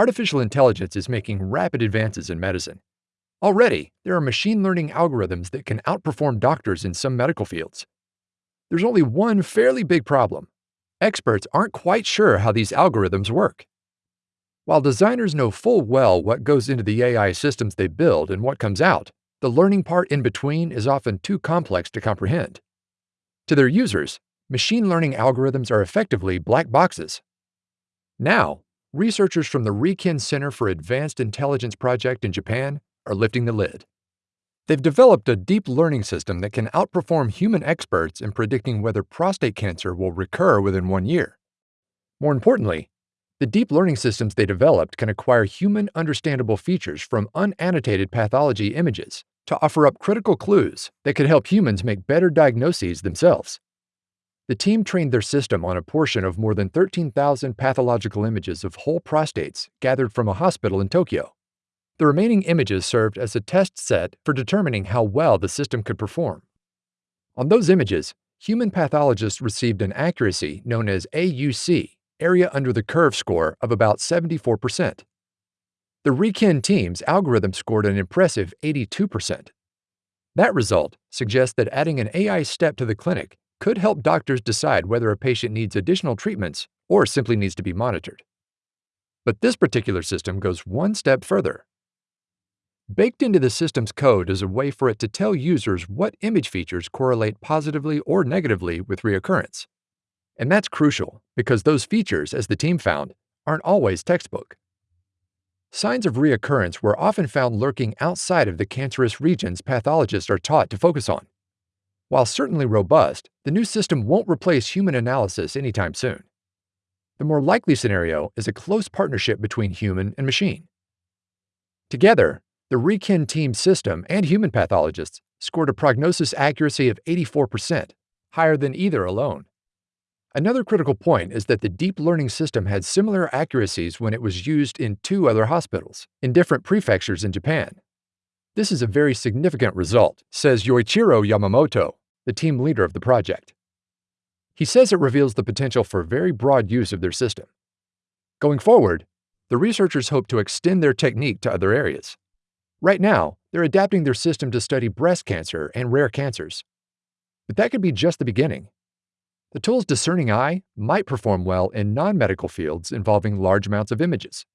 Artificial intelligence is making rapid advances in medicine. Already, there are machine learning algorithms that can outperform doctors in some medical fields. There's only one fairly big problem. Experts aren't quite sure how these algorithms work. While designers know full well what goes into the AI systems they build and what comes out, the learning part in between is often too complex to comprehend. To their users, machine learning algorithms are effectively black boxes. Now, researchers from the Riken Center for Advanced Intelligence Project in Japan are lifting the lid. They've developed a deep learning system that can outperform human experts in predicting whether prostate cancer will recur within one year. More importantly, the deep learning systems they developed can acquire human understandable features from unannotated pathology images to offer up critical clues that could help humans make better diagnoses themselves. The team trained their system on a portion of more than 13,000 pathological images of whole prostates gathered from a hospital in Tokyo. The remaining images served as a test set for determining how well the system could perform. On those images, human pathologists received an accuracy known as AUC, area under the curve score, of about 74%. The Riken team's algorithm scored an impressive 82%. That result suggests that adding an AI step to the clinic could help doctors decide whether a patient needs additional treatments or simply needs to be monitored. But this particular system goes one step further. Baked into the system's code is a way for it to tell users what image features correlate positively or negatively with reoccurrence. And that's crucial because those features, as the team found, aren't always textbook. Signs of reoccurrence were often found lurking outside of the cancerous regions pathologists are taught to focus on. While certainly robust, the new system won't replace human analysis anytime soon. The more likely scenario is a close partnership between human and machine. Together, the Riken team system and human pathologists scored a prognosis accuracy of 84%, higher than either alone. Another critical point is that the deep learning system had similar accuracies when it was used in two other hospitals, in different prefectures in Japan. This is a very significant result, says Yoichiro Yamamoto, the team leader of the project. He says it reveals the potential for very broad use of their system. Going forward, the researchers hope to extend their technique to other areas. Right now, they're adapting their system to study breast cancer and rare cancers. But that could be just the beginning. The tool's discerning eye might perform well in non-medical fields involving large amounts of images.